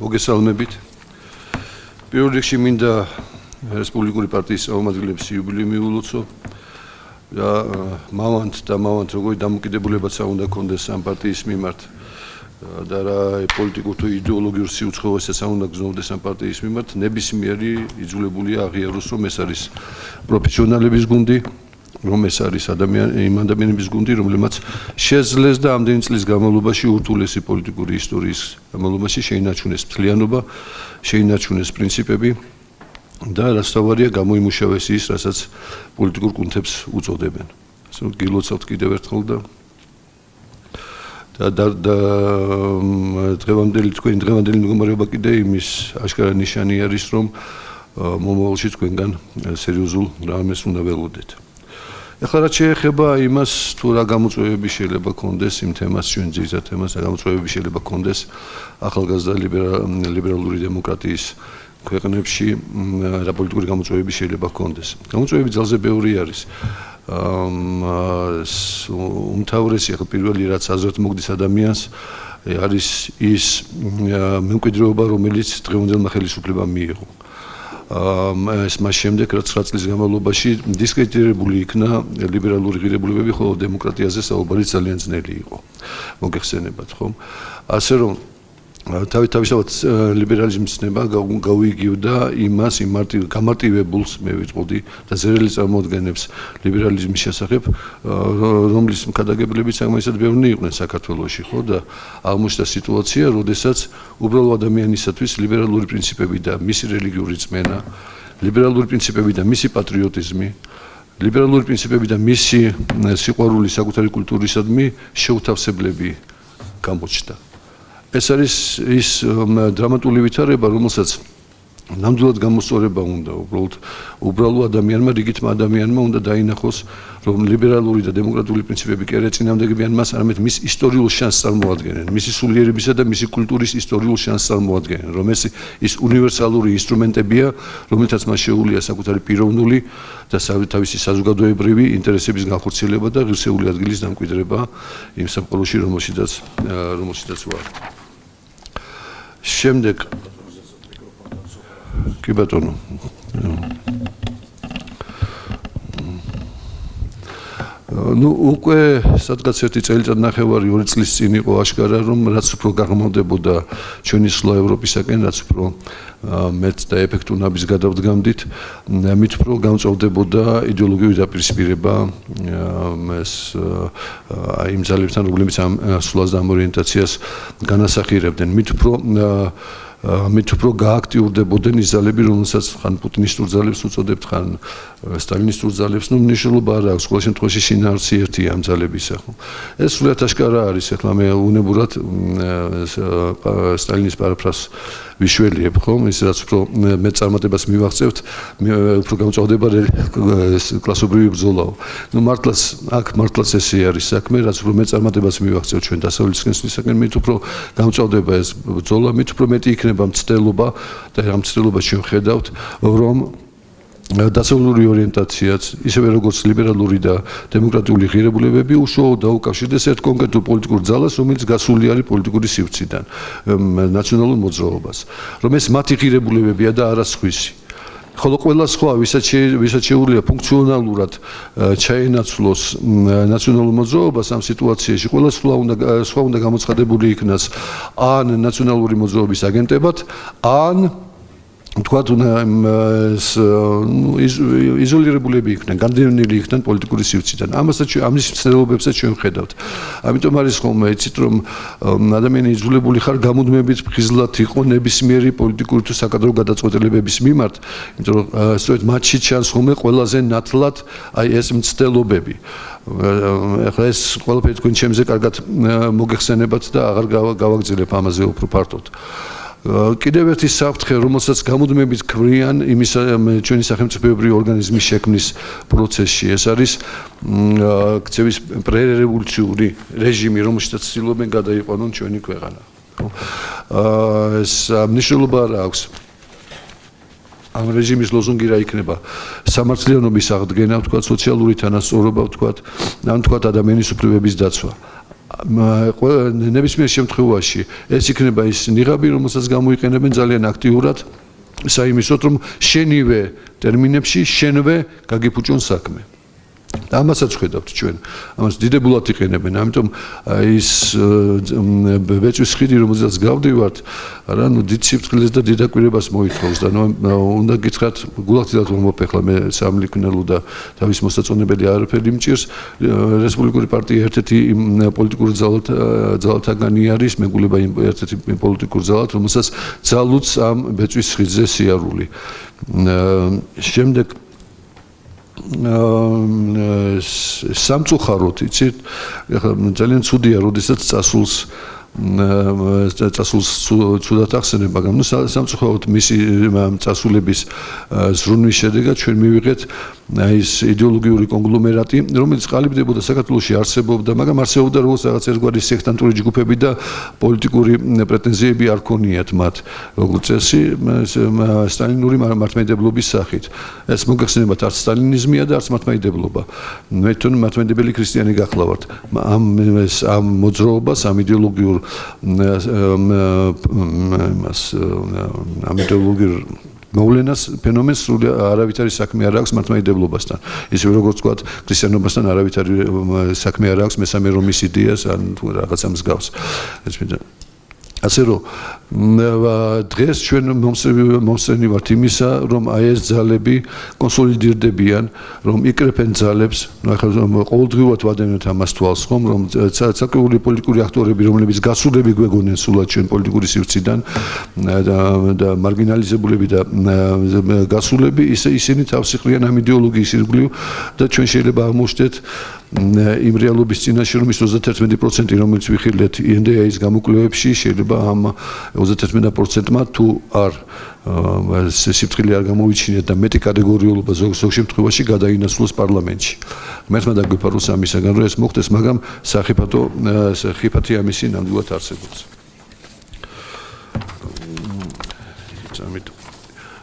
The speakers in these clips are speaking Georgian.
მოგესალმებით. პირველ რიგში მინდა რესპუბლიკური პარტიის წარმომადგენლებს იუბილეი მიულოცო. და მავანთ და მავანთ როგორი დამოკიდებულებაც უნდა კონდეს ამ პარტიის მიმართ და რა პოლიტიკურ თუ იდეოლოგიურ სიუცხოვესაც უნდა გზნობდეს ამ პარტიის მიმართ ნებისმიერი იძულებულია აღიაროს რომ ეს არის პროფესიონალების გუნდი რომ ეს არის ადამიანი იმ ადამიანების გუნდი რომლებმაც შეძლეს და ამდენი წლის განმავლობაში ურთულესი პოლიტიკური ისტორიის განმავლობაში შეინარჩუნეს მთლიანობა შეინარჩუნეს პრინციპები და რასთავარია გამოიმუშავეს ის რასაც პოლიტიკურ კუნთებს უწოდებენ ასე რომ გილოცავთ კიდევ ერთხელ და და და დღევანდელი თქვენი დღევანდელი მდგომარეობა კიდე იმის აშკარა ნიშანი არის რომ მომავალში თქვენგან სერიოზულ რამეს უნდა ველოდეთ. ახლა რაც შეეხება იმას თუ რა გამოწვევები შეიძლება კონდეს იმ თემას ჩვენ ძირითად თემას რა გამოწვევები შეიძლება კონდეს ახალგაზრდა ლიბერალური დემოკრატიის ქვეყნებში რა პოლიტიკური გამოწვევები შეიძლება კონდეს. გამოწვევები ძალზე ბევრი არის. უმთავრესი ახლა პირველი რაც აზრად მოგდის ადამიანს არის ის მემკვიდრეობა რომელიც დღევანდელმა ხელისუფლებამ მიიღო ეს მას შემდეგ რაც 9 წლის განმავლობაში დისკრედიტირებული იქნა ლიბერალური ღირებულებები, ხოლო დემოკრატიაზე საუბარი ძალიან ძნელი იყო. მოგეხსენებათ, ხო? ასე რომ თავისთავად ლიბერალიზმის ნება გავიგივდა იმას იმ მარტივ გამარტივებულს მე ვიტყოდი და ზერელი წარმოადგენებს ლიბერალიზმის შესახებ რომლის მქადაგებლები საკმაოდ ბევრი იყვნენ საქართველოში ხო და აღმოჩნდა სიტუაცია როდესაც უბრალო ადამიანისათვის ლიბერალური პრინციპები და მისი რელიგიური წმენა ლიბერალური პრინციპები და მისი პატრიოტიზმი ლიბერალური პრინციპები და მისი სიყვარული საკუთარი კულტურისადმი შეუთავსებლები გამოჩნდა ეს არის ის დრამატული ვითარება, რომელსაც ნამდვილად გამოსწორება უნდა უბრალოდ უბრალო ადამიანმა, რიგითმა ადამიანმა უნდა დაინახოს, რომ ლიბერალური და დემოკრატიული პრინციპები კი არა წინამდებიან მას, არამედ მის ისტორიულ შანსს წარმოადგენენ, მისი სულიერებისა და მისი კულტურის ისტორიულ შანსს წარმოადგენენ, რომ ეს ის უნივერსალური ინსტრუმენტებია, რომელთაც მას შეუძლია საკუთარი პიროვნული და თავისი საზოგადოებრივი ინტერესების განხორციელება და ღირსეული ადგილის დამკვიდრება იმ სამყაროში, რომელშიც რომელშიც ვარ. შემდეგ კი ბატონო ну უკვე სადღაც ერთი წელიწად ნახევარი ორი წლის წინ იყო აშკარა რომ რაც უფრო გაღმავდებოდა ჩვენი სლო ევროპისაკენ რაც უფრო მეც და ეფექტუნების გადავდგამდით მით უფრო გამწოვდებოდა იდეოლოგიური დაპირისპირება ეს აი იმ ძალებთან რომლებიც ამ სლოს და ამ ორიენტაციას განასახიერებდნენ. მით უფრო ამით უფრო გააქტიურდებოდნენ ის ძალები, რომელსაც ხან პუტინისტურ ძალებს უწოდებთ, ხან სტალინისტურ ძალებს, ну, მნიშვნელობა არ აქვს, ყოველ შემთხვევაში შინაარსი ერთია ამ ძალებისა, ხო? ეს სულად აშკარა არის, ახლა მე უნებურად სტალინის პარაფრაზს ვიშველიებ, ხო? ის რაც უფრო მე წარმატებას მივაღწევთ, უფრო გამწვავდება კლასობრივი ბრძოლაო. ну, მართლაც აქ მართლაც ესე არის საქმე, რაც უფრო მე წარმატებას მივაღწევთ ჩვენ დასავლეთის კენსისაკენ, მით უფრო გამწვავდება ეს ბრძოლა, მით უფრო მეტი იქნება მცდელობა და ამ მცდელობას ჩვენ ხედავთ, რომ დასავლური ორიენტაციაც, ისევე როგორც ლიბერალური და დემოკრატიული ღირებულებები უშუალოდ დაუკავშირდეს ერთ კონკრეტულ პოლიტიკურ ძალას, რომელიც გასული არის პოლიტიკური სივრციდან, ნაციონალურ მოძრაობას. რომ ეს მათი ღირებულებებია და არა სხვისი. ხოლო ყველა სხვა ვისაც ვისაც შეუძლია ფუნქციონალურად ჩაენაცვლოს ნაციონალურ მოძრაობას ამ სიტუაციაში, ყველა სხვა უნდა სხვა უნდა გამოცხადებული იქნას ან ნაციონალური მოძრაობის აგენტებად, ან თქვა თუ ეს იზოლირებულები იქნენ, განდევნილი იქნენ პოლიტიკური სივრციდან. ამასაც ამის ცნებობებსაც ჩვენ ხედავთ. ამიტომ არის ხოლმე იცით რომ ადამიანი იზოლირებული ხარ გამუდმებით ფხიზლად იყო ნებისმიერი პოლიტიკური თუ საკადრო გადაწყვეტილებების მიმართ, იმიტომ რომ სწორედ მათში ჩანს ხოლმე ყველაზე ნათლად აი ეს მცდელობები. ახლა ეს ყველაფერი თქვენ ჩემზე კარგად მოგეხსენებათ და აღარ გავაგზავნებ ამაზე უფრო ფართოდ. კიდევ ერთი საფრთხე, რომელსაც გამუდმებით ქვრიან იმის ჩვენი სახელმწიფოებრივი ორგანიზმის შექმნის პროცესში, ეს არის ქცევის პრერევოლუციური რეჟიმი, რომელშიც ცდილობენ გადაიყვანონ ჩვენი ქვეყანა. აა ეს მნიშვნელობა რა აქვს? ამ რეჟიმის ლოზუნგი რა იქნება? სამართლიანობის აღდგენა, თქვა, სოციალური თანასწორობა, თქვა, ან თქვა ადამიანის უფლებების დაცვა. ნებისმიერ შემთხვევაში ეს იქნება ის ნიღაბი, რომელსაც გამოიყენებენ ძალიან აქტიურად საიმისოთ, რომ შენივე ტერმინებში შენვე გაგიფუჭონ საქმე. ამასაც ხედავთ ჩვენ. ამას დიდებულად იყენებენ. ამიტომ ის ბეჭვის ხიდი რომელზეც გავდივართ, არა, ნუ დიდ სიფრთხილეს და დიდაკვირებას მოითხოვს და ნუ უნდა გითხრათ, გულახდილად რომ მოფეხლა მე სამლიქნელო და თავის მოსაწონებელი არაფერი მჭირს. რესპუბლიკური პარტია ერთ-ერთი პოლიტიკური ძალად ძალათაგანი არის, მეგულება იმ ერთ-ერთი პოლიტიკურ ძალად, რომელსაც ძალუც ამ ბეჭვის ხიდზე სიარული. შემდეგ სამწუხაროდ იცით? ეხლა ძალიან ცუდია როდესაც წასულს წასულს ცუდად ახსენებ, მაგრამ ნუ სამწუხაროდ მისი წასულების ზრუნვის შედეგად ჩვენ მივიღეთ ეს იდეოლოგიური კონგლომერატი, რომელიც ყალიბდებოდა საქართველოსში არსებობდა, მაგრამ არსებობდა როგორც რაღაც ერთგვარი სექტანტური ჯგუფები და პოლიტიკური პრეტენზიები არ ქონიათ მათ, როგორც წესი, სტალინური მართლმადიდებლობის სახით. ეს მოგეხსენებათ არც სტალინიზმია და არც მართლმადიდებლობა. მე თვითონ მართლმადიდებელი ქრისტიანი გახლავართ. ამ ამ მოძრაობას, ამ იდეოლოგიურ მას ამ იდეოლოგიურ მოვლენას ფენომენს სულ არავითარი საქმე არ აქვს მართლმადიდებლობასთან. ისე როგორც თქვა ქრისტიანობასთან არავითარი საქმე არ აქვს მესამე რომის იდეას ან რაღაცა მსგავს. ეს მე ასე რომ დღეს ჩვენ მომსწრენი ვართ იმისა, რომ აი ეს ძალები კონსოლიდირდებიან, რომ იკრეფენ ძალებს, ну ახლა ყოველდღიურად ვადევნებთ ამას თვალს ხომ, რომ საკუთრივი პოლიტიკური აქტორები, რომლებიც გასულები გვეგონენ სულად ჩვენ პოლიტიკური სივრციდან და მარგინალიზებულები და გასულები, ისე ისინი თავს იყრიან ამ იდეოლოგიის ირგვლივ და ჩვენ შეიძლება აღმოჩნდეთ იმ რეალობის წინაშე რომ ის 31% რომელიც ვიხილეთ ინდეის გამოკვლევებში შეიძლება ამ 31%-მა თუ არ სიფრთხილე არ გამოვიჩინეთ და მეტი კატეგორიულობა ზოგ ზოგ შემთხვევაში გადაინაცვლოს პარლამენტში. მერთმა დაგვიფაროს ამისაგან რომ ეს მოხდეს, მაგრამ საფათო საფათი ამისი ნამდვილად არსებობს.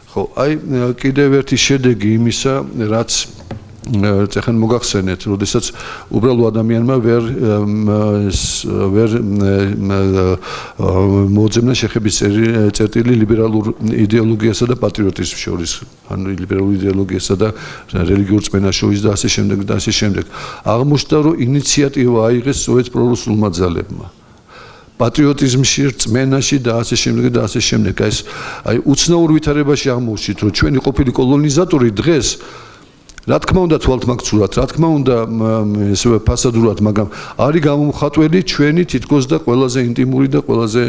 ხო, აი კიდევ ერთი შედეგი იმისა, რაც ეხან მოგახსენეთ, როდესაც უბრალო ადამიანმა ვერ ვერ მოძებნა შეხების წერტილი ლიბერალურ იდეოლოგიასა და პატრიოტიზმს შორის, ანუ ლიბერალურ იდეოლოგიასა და რელიგიურ წმენას შორის და ასე შემდეგ და ასე შემდეგ. აღმოჩნდა, რომ ინიციატივა აიღეს სოეთ პრორუსულმა ძალებმა. პატრიოტიზმში, წმენაში და ასე შემდეგ და ასე შემდეგ. აი ეს აი უცნაურ ვითარებაში აღმოჩნდით, რომ ჩვენი ყოფილი კოლონიზატორი დღეს რა თქმა უნდა თვალთ მაგცურად, რა თქმა უნდა ესე ფასადურად, მაგრამ არის გამომხატველი ჩვენი თითქოს და ყველაზე ინტიმური და ყველაზე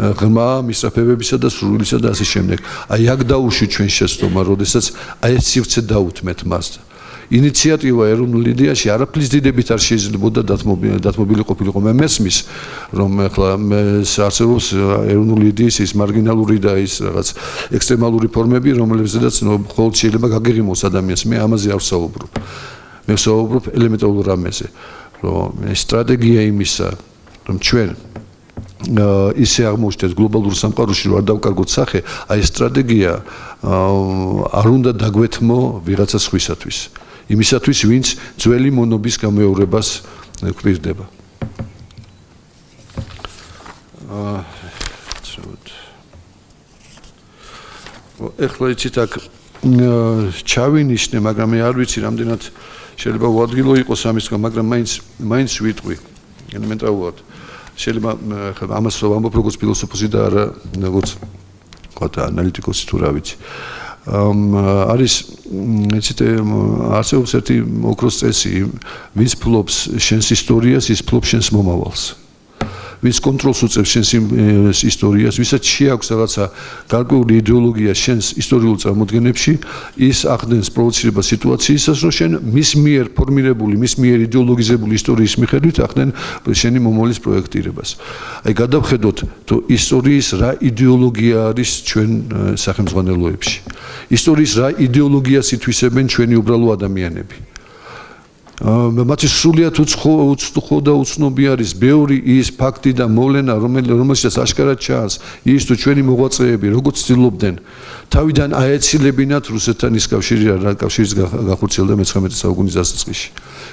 ღრმა მისწრაფებებისა და სრულისა და ასე შემდეგ. აი აქ დაუშვი ჩვენ შეცდომა, როდესაც აი ეს სივრცე დაუთმეთ მას. ინიციატივა ეროვნულ იდეაში არაფრის დიდებით არ შეიძლებოდა დათმობილი ყოფილიყო. მე მესმის რომ ახლა არსებობს ეროვნული იდეის ის მარგინალური და ის რაღაც ექსტრემალური ფორმები რომლებზედაც მხოლოდ შეიძლება გაგიღიმოს ადამიანს. მე ამაზე არ ვსაუბრობ მე ვსაუბრობ ელემენტარულ რამეზე რომ სტრატეგია იმისა რომ ჩვენ ისე აღმოჩნდეს გლობალურ სამყაროში რომ არ დავკარგოთ სახე, აი სტრატეგია არ უნდა დაგვეთმო ვიღაცა სხვისათვის. იმისათვის, ვინც ძველი მონობის გამეორებას გვირდება. აა ეხლა იცით აქ ჩავინიშნე, მაგრამ მე არ ვიცი რამდენად შეიძლება უადგილო იყოს ამის გამ, მაგრამ მაინც მაინც ვიტყვი ელემენტარულად. შეიძლება ხა ამას ვამბობ როგორც ფილოსოფოსი და არა როგორც ყოთა ანალიტიკოსი თუ რა ვიცი. არის ეცით არსებობს ერთი ოქროს წესი ვის ფლობს შენს ისტორიას ის ფლობს შენს მომავალს ვის კონტროლს უწევს შენს ისტორიას, ვისაც შეაქვს რაღაცა გარკვეული იდეოლოგია შენს ისტორიულ წარმოდგენებში, ის ახდენს პროვოცირება სიტუაციისას, რომ შენ მის მიერ ფორმირებული, მის მიერ იდეოლოგიზებული ისტორიის მიხედვით ახდენ შენი მომავლის პროექტირებას. აი გადავხედოთ, თუ ისტორიის რა იდეოლოგია არის ჩვენ სახელმწიფოებში. ისტორიის რა იდეოლოგიას ითვისებენ ჩვენი უბრალო ადამიანები. მათი სრულიად უცხო და უცნობი არის. ბევრი ის ფაქტი და მოვლენა რომელსაც აშკარად ჩანს ის თუ ჩვენი მოღვაწეები როგორც ცდილობდნენ თავიდან აეცილებინათ რუსეთთან ის კავშირი რა კავშირის გახურცილდა მე-19 საუკუნის დასაწყისში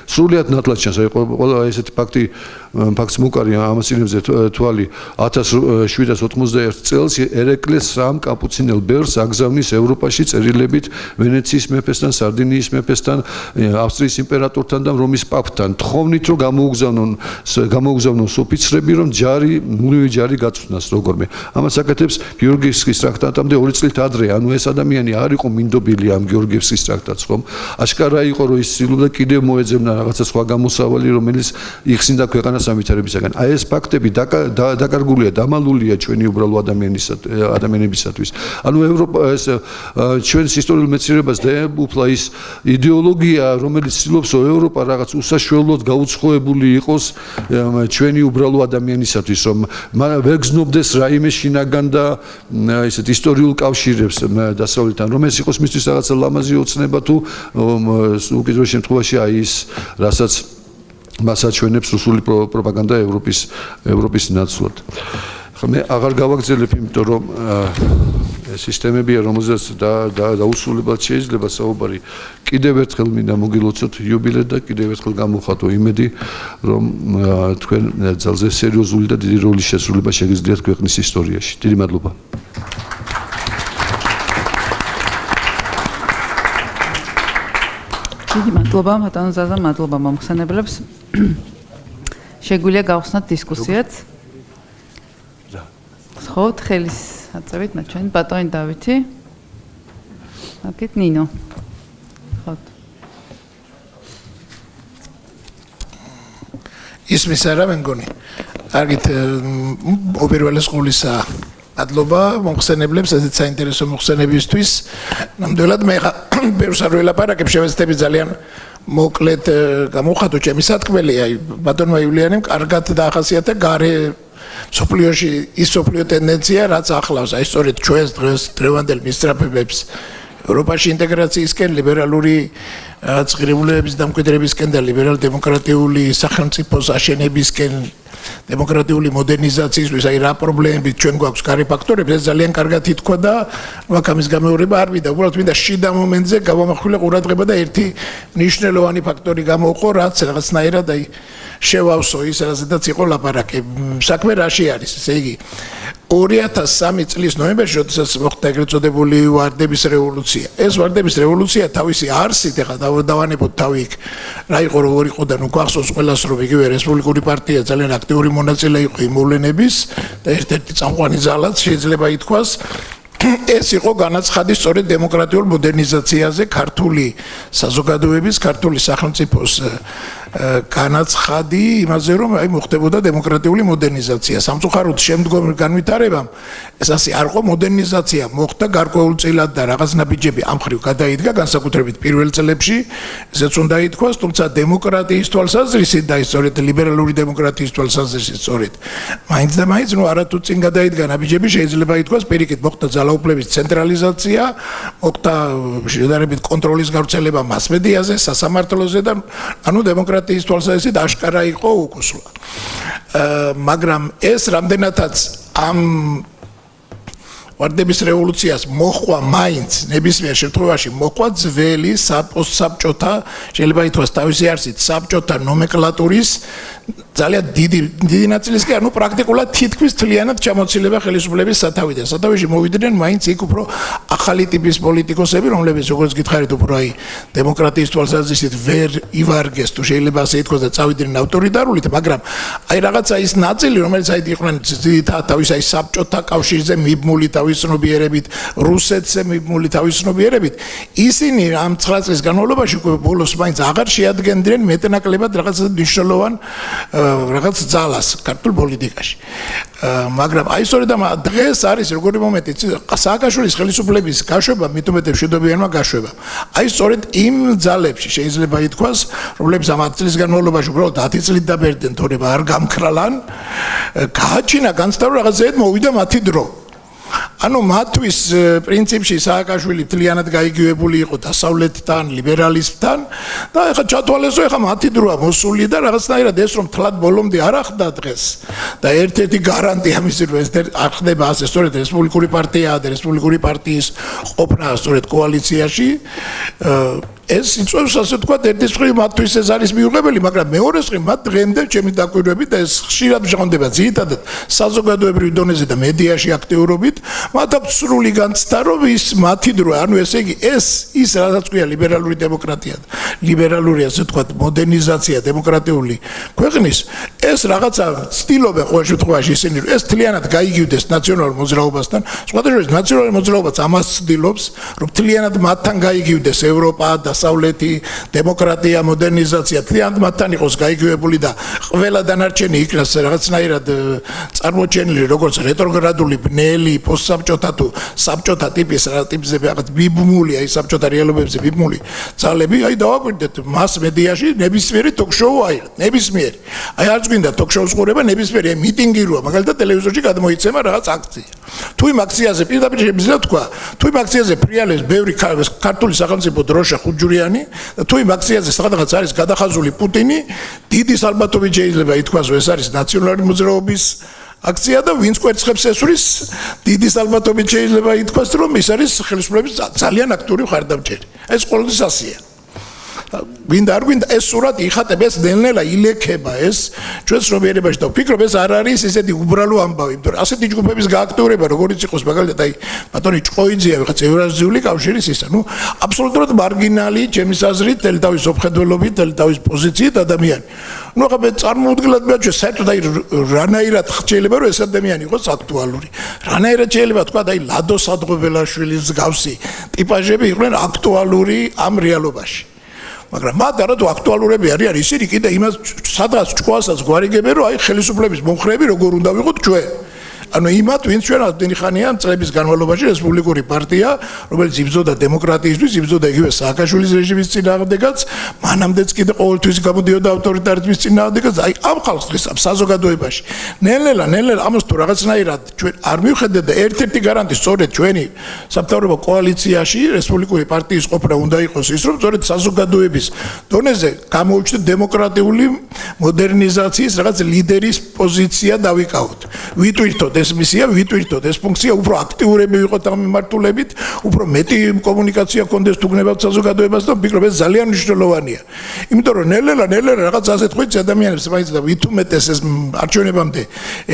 სრულიად ნათლად ჩანს აი ყველა ესეთი ფაქტი ფაქტს მოკარი ამას ინებზე თვალი 1791 წელს ერეკლეს სამ კაპუცინელ ბერს აგზავნის ევროპაში წერილებით ვენეციის მეფესთან, სარდინიის მეფესთან, ავსტრიის იმპერატორთან და რომის პაპთან. თხოვნით რომ გამოუგზავნონ გამოუგზავნონ ოფიცრები რომ ჯარი, მუდმივი ჯარი გაწვნას როგორმე. ამას აკეთებს გიორგიევსკის ტრაქტატამდე 2 წლით ადრე, ანუ ეს ადამიანი არ იყო მინდობილი ამ გიორგიევსკის ტრაქტატს, ხომ? აშკარა იყო რომ ის ცდილობდა კიდევ მოეძებნა რაღაცა სხვა გამოსავალი, რომელიც იხსნიდა ქვეყანა სამვითარებისაგან. აი ეს ფაქტები დაკარგულია, დამალულია ჩვენი უბრალო ადამიანის ადამიანებისათვის. ანუ ევროპა ეს ჩვენს ისტორიულ მეცნიერებას დაეუფლა ის იდეოლოგია, რომელიც ცდილობს ევროპა რაღაც უსაშველოდ გაუცხოებული იყოს ჩვენი უბრალო ადამიანისათვის, რომ ვერ გზნობდეს რაიმე შინაგან და ესეთ ისტორიულ კავშირებს დასავლეთთან, რომ ეს იყოს მისთვის რაღაცა ლამაზი ოცნება თუ უკიდურეს შემთხვევაში აი ის რასაც მას აჩვენებს რუსული პროპაგანდა ევროპის ევროპის ნაცვლად. ხო მე აღარ გავაგზელებ, იმიტომ რომ სისტემებია, რომელზეც და დაუსრულებლად შეიძლება საუბარი. კიდევ ერთხელ მინდა მოგილოცოთ იუბილე და კიდევ ერთხელ გამოხატო იმედი, რომ თქვენ ძალზე სერიოზული და დიდი როლის შესრულება შეგიძლიათ ქვეყნის ისტორიაში. დიდი მადლობა. დიდი მადლობა, ბატონო ზაზა, მადლობა მომხსენებლებს. შეგვიძლია გავხსნათ დისკუსიაც. რა. ხო, ხელის აწევით ნაჩვენ ბატონი დავითი. აკეთ ნინო. ხო. ისმის არა მე მგონი. აგით ოპერვალეს სკოლისა მადლობა მომხსენებლებს ესეთ საინტერესო მოხსენებისთვის. ნამდვილად მე ბევრს არ ველაპარაკებ, შევეცდები ძალიან მოკლედ გამოვხატო ჩემი სათქმელი, აი ბატონმა იულიანემ კარგად დაახასიათა გარე სოფლიოში ის სოფლიო ტენდენცია, რაც ახლავს აი სწორედ ჩვენს დღეს დრევანდელ მისწრაფებებს ევროპაში ინტეგრაციისკენ ლიბერალური წღირებულებების დამკვიდრებისკენ და ლიბერალ-დემოკრატიული სახელმწიფოს აშენებისკენ დემოკრატიული მოდერნიზაციისთვის აი რა პრობლემები ჩვენ გვაქვს კარი ფაქტორები ეს ძალიან კარგად ითქვა და ვაკამის გამეორება არ ვიდა უბრალოდ მინდა შიდა მომენტზე გავამახვილე ყურადღება და ერთი ნიშნულოვანი ფაქტორი გამოყო რაც რაღაცნაირად აი შევავსო ის რაზედაც იყო ლაპარაკი. საქმე რაში არის ესე იგი? 2003 წლის ნოემბერში როდესაც მოხდა ეგრეთ წოდებული ვარდების რევოლუცია. ეს ვარდების რევოლუცია თავისი არსით ეხლა დავანებოთ თავი იქ რა იყო როგორ იყო და ნუ გვახსოვს ყველას რომ იგივე რესპუბლიკური პარტია ძალიან აქტიური მონაწილე იყო იმ მოვლენების და ერთ-ერთი წამყვანი ძალაც შეიძლება ითქვას. ეს იყო განაცხადი სწორედ დემოკრატიულ მოდერნიზაციაზე ქართული საზოგადოების ქართული სახელმწიფოს განაცხადი იმაზე რომ აი მოხდებოდა დემოკრატიული მოდერნიზაცია. სამწუხაროდ შემდგომ განვითარებამ ეს ასე არ ყო მოდერნიზაცია მოხდა გარკვეულწილად და რაღაც ნაბიჯები ამ ხრივ გადაიდგა განსაკუთრებით პირველ წლებში. ესეც უნდა ითქვას თუმცა დემოკრატიის თვალსაზრისით და ისწორედ ლიბერალური დემოკრატიის თვალსაზრისით სწორედ მაინც და მაინც ნუ არათუ წინ გადაიდგა ნაბიჯები შეიძლება ითქვას პირიქით მოხდა ძალაუფლების ცენტრალიზაცია მოხდა შედარებით კონტროლის გავრცელება მასმედიაზე სასამართლოზე და ანუ დემოკრატია დემოკრატიის თვალსაზრისით აშკარა იყო უკუსლა. აა მაგრამ ეს რამდენადაც ამ ვარდების რევოლუციას მოხვა მაინც ნებისმიერ შემთხვევაში მოხვა ძველი საპოსტსაბჭოთა შეიძლება ითქვას თავისი არსით საბჭოთა ნომენკლატურის ძალიან დიდი დიდი ნაწილისკენ ანუ პრაქტიკულად თითქმის თლიანად ჩამოცილება ხელისუფლების სათავიდან. სათავეში მოვიდნენ მაინც იქ უფრო ახალი ტიპის პოლიტიკოსები, რომლებიც როგორც გითხარით უფრო აი დემოკრატიის თვალსაზრისით ვერ ივარგეს თუ შეიძლება ასე ითქვას და წავიდნენ ავტორიტარულით, მაგრამ აი რაღაცა ის ნაწილი, რომელიც აი იყვნენ თავის აი საბჭოთა კავშირზე მიბმული თავისნობიერებით, რუსეთზე მიბმული თავისნობიერებით, ისინი ამ 9 წლის განმავლობაში ბოლოს მაინც აღარ შეადგენდნენ მეტნაკლებად რაღაცა მნიშვნელოვან რაღაც ძალას ქართულ პოლიტიკაში. მაგრამ აი სწორედ ამ დღეს არის როგორი მომენტი სააკაშვილის ხელისუფლების გაშვება მithumetem შედობიანმა გაშვება. აი სწორედ იმ ძალებში შეიძლება ითქვას, რომლებიც ამ 10 წლის განმავლობაში უბრალოდ 10 წლით დაბერდნენ თორემ არ გამქრალან, გააჩინა განსტავრ რაღაცეეთ მოვიდა მათი დრო. ანუ მათთვის პრინციპში სააკაშვილი თლიანად გაიგივებული იყო დასავლეთთან, ლიბერალიზმთან და ეხლა ჩათვალესო ეხლა მათი დროა მოსული და რაღაცნაირად ეს რომ თლად ბოლომდე არ ახდა დღეს და ერთ-ერთი გარანტია მისი რომ ეს არ ხდება ასე სწორედ რესპუბლიკური პარტიაა და რესპუბლიკური პარტიის ყოფნა სწორედ კოალიციაში ეს იწვევს ასე თქვა ერთის მხრივ მათთვის ეს არის მიუღებელი, მაგრამ მეორე მხრივ მათ დღემდე ჩემი დაკვირვებით და ეს ხშირად ჟღონდება ძირითადად საზოგადოებრივ დონეზე და მედიაში აქტიურობით, მათ აქვს სრული განცდა, რომ ის მათი დრო, ანუ ესე იგი ეს ის რაც ქვია ლიბერალური დემოკრატია, ლიბერალური ასე თქვა მოდერნიზაცია დემოკრატიული ქვეყნის, ეს რაღაცა სტილობენ ყოველ შემთხვევაში ისინი, ეს თლიანად გაიგივდეს ნაციონალურ მოძრაობასთან, სხვადასხვა ნაციონალური მოძრაობაც ამას ცდილობს, რომ თლიანად მათთან გაიგივდეს ევროპა და აღმოსავლეთი დემოკრატია, მოდერნიზაცია თლიანად მათთან იყოს გაიგივებული და ყველა დანარჩენი იქნას რაღაცნაირად წარმოჩენილი როგორც რეტროგრადული ბნელი პოსტსაბჭოთა თუ საბჭოთა ტიპის რა ტიპზე რაღაც ბიბმული აი საბჭოთა რეალობებზე ბიბმული ძალები აი დავაკვირდეთ მას მედიაში ნებისმიერი ток-შოუ აიღეთ, ნებისმიერი. აი არ გვინდა ток-შოუს ყურება, ნებისმიერი მიტინგიროა, მაგალითად ტელევიზორში გადმოიცემა რაღაც აქცია. თუ იმ აქციაზე პირდაპირ შეიძლება თქვა, თუ იმ აქციაზე ფრიალებს ბევრი ქართული სახელმწიფო დროშა ხუჯ ჯურიანი და თუ იმ აქციაზე სადღაც არის გადახაზული პუტინი დიდი ალბათობით შეიძლება ითქვას რომ ეს არის ნაციონალური მოძრაობის აქცია და ვინც კვერცხებს ესვრის დიდი ალბათობით შეიძლება ითქვას რომ ეს არის ხელისუფლების ძალიან აქტიური ხარდამჭერი ეს ყოველთვის ასია ვინდა არ გვინდა ეს სურათი იხატებს ნელ-ნელა ილექება ეს ჩვენს რომიერებაში და ვფიქრობ ეს არ არის ესეთი უბრალო ამბავი. იმიტომ რომ ასეთი ჯგუფების გააქტიურება როგორც იყოს მაგალითად აი ბატონი ჭყოიძია ვიღაც ევრაზიული კავშირის ისა ნუ აბსოლუტურად მარგინალი ჩემის აზრით თელთავის ოფხედველობით თელთავის პოზიციით ადამიანი. ნუ ახლა მე წარმოუდგენლად მეჩვე საერთოდ აი რანაირად შეიძლება რომ ეს ადამიანი იყოს აქტუალური. რანაირად შეიძლება თქვა აი ლადო სადღობელაშვილის გავსი ტიპაჟები იყვნენ აქტუალური ამ რეალობაში მაგრამ მათ არა თუ აქტუალურები არიან ისინი კიდე იმას სადღაც ჭკუასაც გვარიგებენ რომ აი ხელისუფლების მომხრეები როგორ უნდა ვიყოთ ჩვენ ანუ იმათ ვინც ჩვენ ამდენი ხანია წლების განმავლობაში რესპუბლიკური პარტია რომელიც იბრძოდა დემოკრატიისთვის იბრძოდა იგივე სააკაშვილის რეჟიმის წინააღმდეგაც მანამდეც კიდე ყოველთვის გამოდიოდა ავტორიტარიზმის წინააღმდეგაც. აი ამ ხალხს ამ საზოგადოებაში. ნელ-ნელა ნელ-ნელა ამას თუ რაღაცნაირად ჩვენ არ მივხედეთ და ერთ-ერთი გარანტი სწორედ ჩვენი სამთავრობო კოალიციაში რესპუბლიკური პარტიის ყოფნა უნდა იყოს ის რომ სწორედ საზოგადოების დონეზე გამოუჩნდეთ დემოკრატიული მოდერნიზაციის რაღაც ლიდერის პოზიცია დავიკავოთ. ვიტვირთოთ ეს მისია ვიტვირთოთ ეს ფუნქცია უფრო აქტიურები ვიყოთ ამ მიმართულებით უფრო მეტი კომუნიკაცია კონდეს თუ გნებავთ საზოგადოებას და ვფიქრობ ეს ძალიან მნიშვნელოვანია. იმიტომ რომ ნელ-ნელა ნელ-ნელა რაღაც ასეთ ხვიცი ადამიანებს მაინც და ვითუმეტეს ეს არჩევნებამდე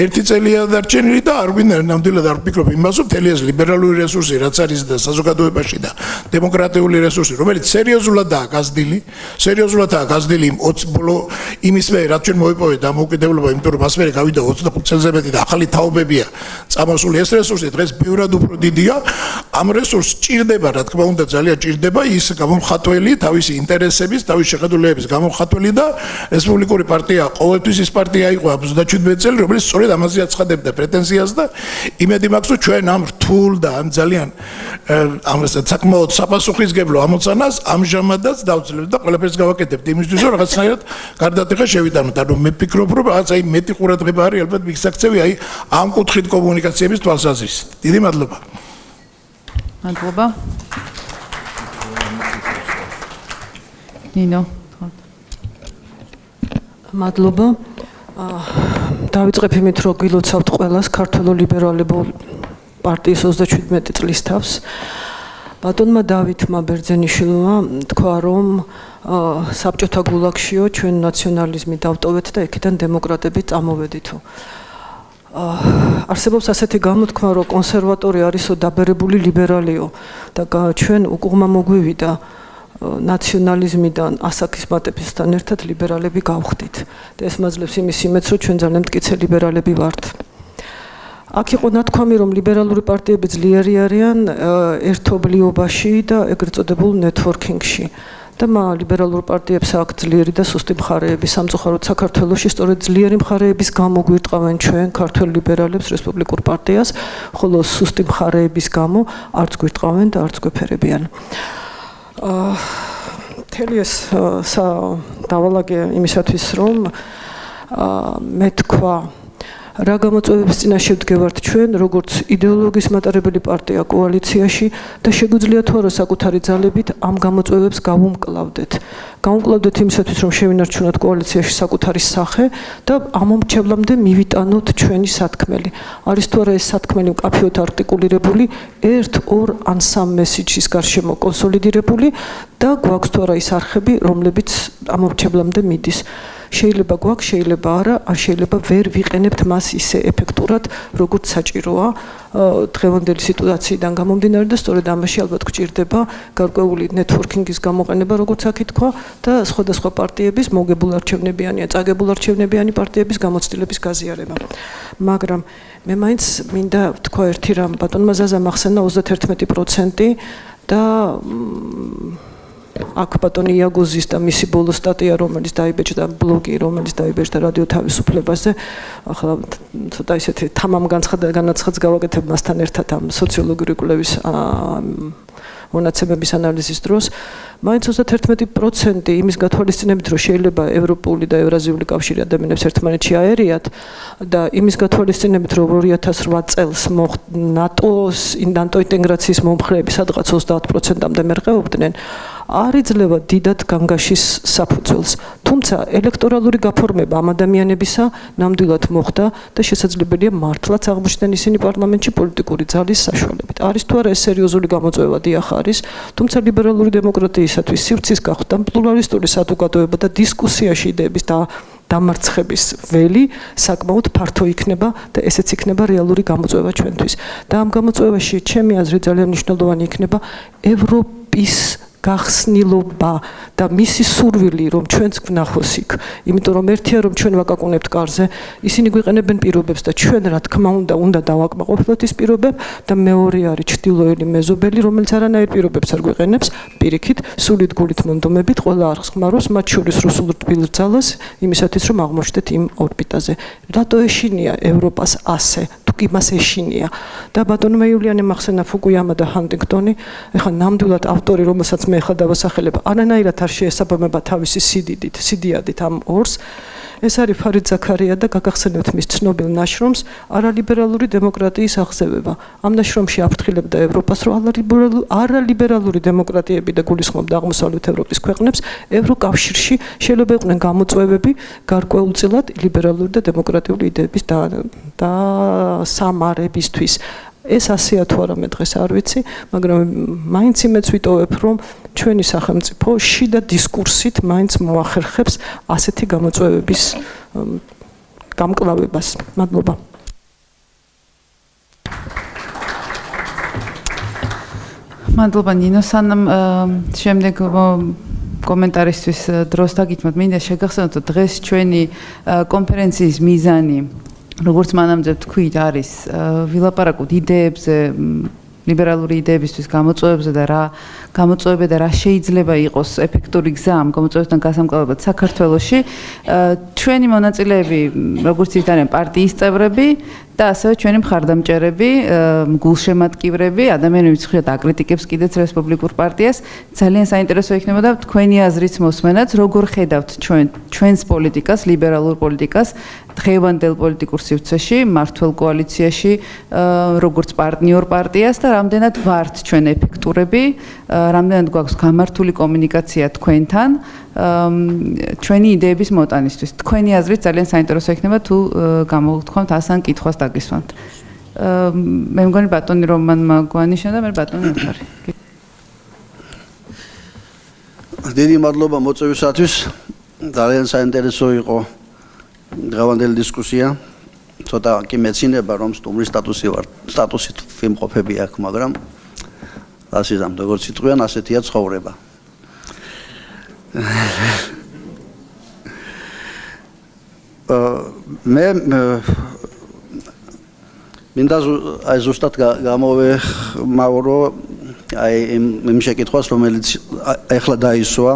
ერთი წელია დარჩენილი და არ გვინდა ნამდვილად არ ვფიქრობ იმას რომ თელი ეს ლიბერალური რესურსი რაც არის და საზოგადოებაში და დემოკრატიული რესურსი რომელიც სერიოზულადაა გაზრდილი სერიოზულადაა გაზრდილი 20 ბოლო იმის მე რაც ჩვენ მოიპოვეთ დამოუკიდებლობა იმიტომ რომ მას მე გავიდა 25 წელზე მეტი და ახალი თაობები რესურსებია წამოსული ეს რესურსი დღეს ბევრად უფრო დიდია. ამ რესურსს ჭირდება რა თქმა უნდა ძალიან ჭირდება ის გამომხატველი თავისი ინტერესების თავისი შეხედულებების გამომხატველი და რესპუბლიკური პარტია ყოველთვის ის პარტია იყო 37 წელი რომელიც სწორედ ამაზე აცხადებდა პრეტენზიას და იმედი მაქვს რომ ჩვენ ამ რთულ და ამ ძალიან ამ საკმაოდ საპასუხისგებლო ამოცანას ამჟამადაც დავწლებთ და ყველაფერს გავაკეთებთ იმისთვის რომ რაღაცნაირად გარდატეხა შევიტანოთ. ანუ მე ვფიქრობ რომ რაღაც აი მეტი ყურადღება არის ალბათ მიგსაქცევი აი ამ კუთხით კომუნიკაციების თვალსაზრისით. დიდი მადლობა. მადლობა. ნინო. მადლობა. აა დავიწყებ იმით, რომ გილოცავთ ყველას ქართულ ლიბერალებულ პარტიის 37 წლის თავს. ბატონმა დავითმა ბერძენიშვილმა თქვა, რომ საბჭოთა გულაგშიო ჩვენ ნაციონალიზმი დავტოვეთ და იქიდან დემოკრატები წამოვედითო. არსებობს ასეთი გამოთქმა, რომ კონსერვატორი არისო დაბერებული ლიბერალიო და ჩვენ უკუღმა მოგვივიდა ნაციონალიზმიდან ასაკის მატებისთან ერთად ლიბერალები გავხდით. და ეს მაძლევს იმის იმედს, რომ ჩვენ ძალიან მტკიცე ლიბერალები ვართ. აქ იყო ნათქვამი, რომ ლიბერალური პარტიები ძლიერი არიან ერთობლიობაში და ეგრეთ წოდებულ ნეტვორკინგში. და მა ლიბერალურ პარტიებს აქვს ძლიერი და სუსტი მხარეები. სამწუხაროდ საქართველოსში სწორედ ძლიერი მხარეების გამო გვირტყავენ ჩვენ ქართულ ლიბერალებს რესპუბლიკურ პარტიას. ხოლო სუსტი მხარეების გამო არც გვირტყავენ და არც გვეფერებიან. აა თელი ეს სავალაგე იმისათვის რომ აა მე თქვა რა გამოწვევების წინაშე ვდგევართ ჩვენ, როგორც იდეოლოგიის მატარებელი პარტია კოალიციაში და შეგვიძლია თუ არა საკუთარი ძალებით ამ გამოწვევებს გავუმკლავდეთ. გავუმკლავდეთ იმისათვის, რომ შევინარჩუნოთ კოალიციაში საკუთარი სახე და ამომრჩევლამდე მივიტანოთ ჩვენი სათქმელი. არის თუ არა ეს სათქმელი მკაფიოდ არტიკულირებული, ერთ, ორ ან სამ მესიჯის გარშემო კონსოლიდირებული და გვაქვს თუ არა ის არხები, რომლებიც ამომრჩევლამდე მიდის. შეიძლება გვაქვს, შეიძლება არა, ან შეიძლება ვერ ვიყენებთ მას ისე ეფექტურად, როგორც საჭიროა დღევანდელი სიტუაციიდან გამომდინარე და სწორედ ამაში ალბათ გჭირდება გარკვეული ნეტვორკინგის გამოყენება, როგორც აქ ითქვა და სხვადასხვა პარტიების მოგებულ არჩევნებიანი ან წაგებულ არჩევნებიანი პარტიების გამოცდილების გაზიარება. მაგრამ მე მაინც მინდა თქვა ერთი რამ, ბატონმა ზაზამ ახსენა 31% და აქ ბატონი იაგოზის და მისი ბოლო სტატია რომელიც დაიბეჭდა ბლოგი რომელიც დაიბეჭდა რადიო თავისუფლებაზე. ახლა ცოტა ისეთი თამამ განაცხადს გავაკეთებ მასთან ერთად ამ სოციოლოგიური კვლევის მონაცემების ანალიზის დროს. მაინც 31% იმის გათვალისწინებით რომ შეიძლება ევროპული და ევრაზიული კავშირი ადამიანებს ერთმანეთში აერიათ და იმის გათვალისწინებით რომ 2008 წელს ნატოს ნატო ინტეგრაციის მომხრეები სადღაც 30%-ამდე მერყეობდნენ არ იძლევა დიდად განგაშის საფუძველს. თუმცა ელექტორალური გაფორმება ამ ადამიანებისა ნამდვილად მოხდა და შესაძლებელია მართლაც აღმოჩნდნენ ისინი პარლამენტში პოლიტიკური ძალის საშუალებით. არის თუ არა ეს სერიოზული გამოწვევა დიახ არის, თუმცა ლიბერალური დემოკრატიისათვის სივრცის გახდა პლურალისტური საზოგადოება და დისკუსიაში იდეების და დამარცხების ველი საკმაოდ ფართო იქნება და ესეც იქნება რეალური გამოწვევა ჩვენთვის. და ამ გამოწვევაში ჩემი აზრით ძალიან მნიშვნელოვანი იქნება ევროპის გახსნილობა და მისი სურვილი რომ ჩვენც ვნახოს იქ, იმიტომ რომ ერთია რომ ჩვენ ვაკაკუნებთ კარზე, ისინი გვიყენებენ პირობებს და ჩვენ რა თქმა უნდა უნდა დავაკმაყოფილოთ ის პირობებს და მეორე არის ჩtildeოელი მეზობელი, რომელიც არანაირ პირობებს არ გვიყენებს, პირიქით, სულით გულით მონდომებით ყველა არხს ხმარობს, მათ შორის რუსულ თბილძალას, იმისათვის რომ აღმოჩნდეთ იმ ორბიტაზე. რატო ეშინია ევროპას ასე? კი მას ეშინია. და ბატონმა იულიანე მახსენა ფუკუიამა და ჰანტინგტონი ეხლა ნამდვილად ავტორი რომელსაც მე ხა დავასახელებ არანაირად არ შეესაბამება თავისი სიდიდით სიდიადით ამ ორს ეს არის ფარიდ ზაქარია და გაგახსენებთ მის ცნობილ ნაშრომს არალიბერალური დემოკრატიის აღზევება. ამ ნაშრომში აფრთხილებდა ევროპას, რომ არალიბერალური დემოკრატიები და გულისხმობდა აღმოსავლეთ ევროპის ქვეყნებს ევროკავშირში შეიძლება იყვნენ გამოწვევები გარკვეულწილად ლიბერალური და დემოკრატიული იდეების და და სამარებისთვის. ეს ასეა თუ არა მე დღეს არ ვიცი, მაგრამ მაინც იმეც ვიტოვებ, რომ ჩვენი სახელმწიფო შიდა დისკურსით მაინც მოახერხებს ასეთი გამოწვევების გამკლავებას. მადლობა. მადლობა ნინო სანამ შემდეგ კომენტარისთვის დროს დაგითმოთ მინდა შეგახსენოთ დღეს ჩვენი კონფერენციის მიზანი როგორც მანამდე თქვით არის ვილაპარაკოთ იდეებზე ლიბერალური იდეებისთვის გამოწვევებზე და რა გამოწვევები და რა შეიძლება იყოს ეფექტური გზა ამ გამოწვევებთან გასამკვლელად საქართველოში. ჩვენი მონაწილეები როგორც ითარენ პარტიის წევრები და ასევე ჩვენი მხარდამჭერები, გულშემატკივრები, ადამიანები ცხრიათ აკრიტიკებს კიდეც რესპუბლიკურ პარტიას, ძალიან საინტერესო იქნებოდა თქვენი აზრიც მოსმენაც, როგორ ხედავთ ჩვენ ჩვენს პოლიტიკას, ლიბერალურ პოლიტიკას დღევანდელ პოლიტიკურ სივრცეში, მართლ კოალიციაში, როგორც პარტნიორ პარტიას და რამდენად ვართ ჩვენ ეფექტურები, რამდენად გვაქვს გამართული კომუნიკაცია თქვენთან. ჩვენი იდეების მოტანისთვის. თქვენი აზრით ძალიან საინტერესო იქნება თუ გამოგთქვამთ ასან კითხვას დაგისვამთ. მე მგონი ბატონი რომანმა გვანიშნა და მე ბატონი ახარი. დიდი მადლობა მოწვევისათვის. ძალიან საინტერესო იყო დღევანდელი დისკუსია. ცოტა კი მეცინება რომ სტუმრის სტატუსი ვარ, სტატუსით ვიმყოფები აქ, მაგრამ ასე ზამ როგორც იტყვიან, ასეთია ცხოვრება. მე მინდა აი ზუსტად გამოვე მაურო აი იმ შეკითხვას რომელიც ეხლა დაისვა.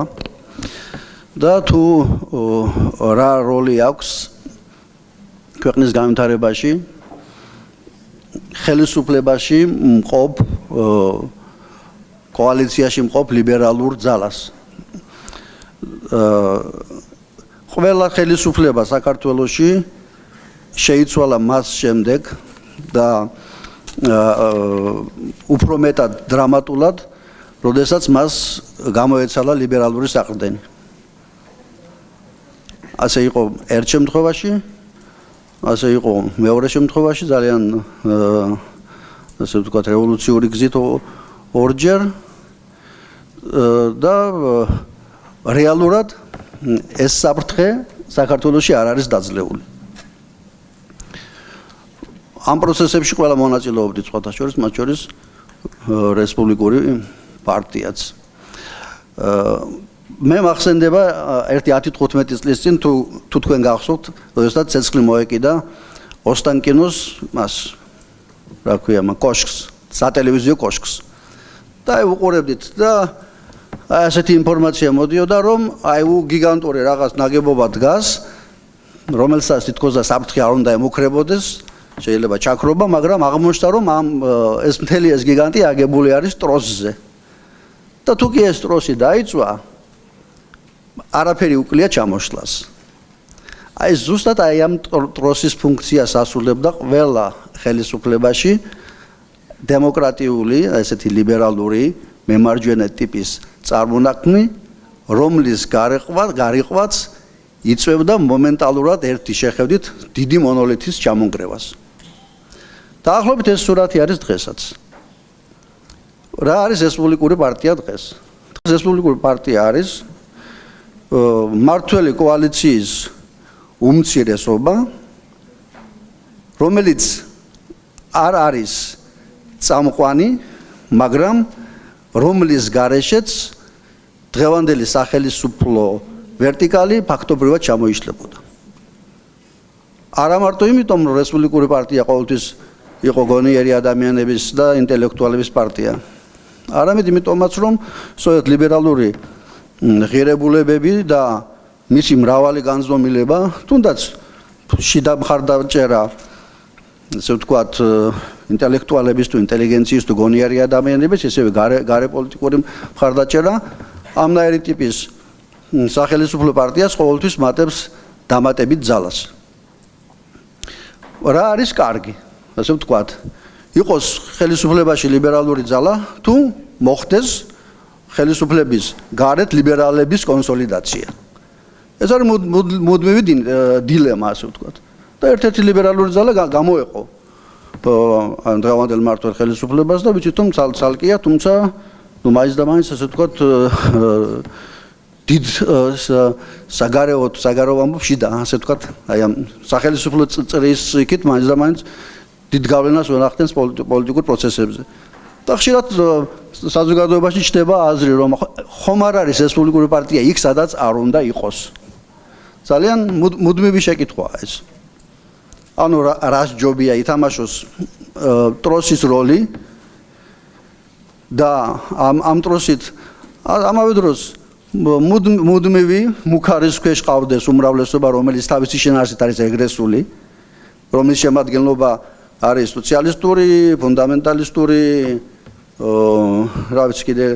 და თუ რა როლი აქვს ქვეყნის განვითარებაში ხელისუფლებაში მყოფ კოალიციაში მყოფ ლიბერალურ ძალას ყველა ხელისუფლება საქართველოში შეიცვალა მას შემდეგ და უფრო მეტად დრამატულად, როდესაც მას გამოეცალა ლიბერალური საყრდენი. ასე იყო ერთ შემთხვევაში, ასე იყო მეორე შემთხვევაში ძალიან ასე ვთქვათ რევოლუციური გზით ორჯერ და რეალურად ეს საფრთხე საქართველოსი არ არის დაძლეული. ამ პროცესებში ყველა მონაწილეობდით სხვათა შორის, მათ შორის რესპუბლიკური პარტიაც. მე მახსენდება ერთი 10-15 წლის წინ თუ თუ თქვენ გახსოვთ, როდესაც ცეცხლი მოეკიდა ოსტანკინოს მას რა ქვია, კოშკს, სატელევიზიო კოშკს. და უყურებდით და აი ასეთი ინფორმაცია მოდიოდა რომ აი უ გიგანტური რაღაც ნაგებობა დგას რომელსაც თითქოს და საფრთხე არ უნდა ემუქრებოდეს შეიძლება ჩაქრობა მაგრამ აღმოჩნდა რომ ამ ეს მთელი ეს გიგანტი აგებული არის ტროსზე. და თუ კი ეს ტროსი დაიწვა არაფერი უკლია ჩამოშლას აი ზუსტად აი ამ ტროსის ფუნქციას ასრულებდა ყველა ხელისუფლებაში. დემოკრატიული ესეთი ლიბერალური მემარჯვენე ტიპის წარმონაქმნი, რომლის გარეყვა, გარიყვაც იწევდა მომენტალურად ერთი შეხედვით დიდი მონოლითის ჩამონგრევას. დაახლოებით ეს სურათი არის დღესაც. რა არის რესპუბლიკური პარტია დღეს? დღეს რესპუბლიკური პარტია არის მართველი კოალიციის უმცირესობა, რომელიც არ არის წამყვანი, მაგრამ რომლის გარეშეც დღევანდელი სახელმწიფო ვერტიკალი ფაქტობრივად ჩამოიშლებოდა. არა მარტო იმიტომ, რომ რესპუბლიკური პარტია ყოველთვის იყო გონიერი ადამიანების და ინტელექტუალების პარტია. არამედ იმიტომაც, რომ სწორედ ლიბერალური ღირებულებები და მისი მრავალი განზომილება, თუნდაც შიდა მხარდაჭერა, ასე ვთქვათ, ინტელექტუალების თუ ინტელიგენციის თუ გონიერი ადამიანების ესევე გარე გარე პოლიტიკური მხარდაჭერა ამნაირი ტიპის სახელმწიფო პარტიას ყოველთვის მატებს დამატებით ძალას. რა არის კარგი? ასე ვთქვათ, იყოს ხელისუფლებაში ლიბერალური ძალა თუ მოხდეს ხელისუფლების გარეთ ლიბერალების კონსოლიდაცია. ეს არის მუდმივი დილემა, ასე ვთქვათ. და ერთ-ერთი ლიბერალური ძალა გამოეყო დღევანდელ მართლ ხელისუფლებას და ვიცით რომ ცალკეა თუმცა ნუ მაინც და მაინც ასე ვთქვათ დიდ საგარეო საგარეო ამბობში და ასე ვთქვათ აი ამ სახელმწიფო წრის იქით მაინც და მაინც დიდ გავლენას ვენახდენს პოლიტიკურ პროცესებზე. და ხშირად საზოგადოებაში ჩდება აზრი რომ ხომ არ არის რესპუბლიკური პარტია იქ სადაც არ უნდა იყოს. ძალიან მუდმივი შეკითხვაა ეს ანუ რას ჯობია ითამაშოს ტროსის როლი და ამ ამ ტროსით ამავე დროს მუდმივი მუქარის ქვეშ ყავდეს უმრავლესობა რომელიც თავისი შინაარსით არის ეგრესული რომლის შემადგენლობა არის სოციალისტური, ფუნდამენტალისტური, რა ვიცი კიდე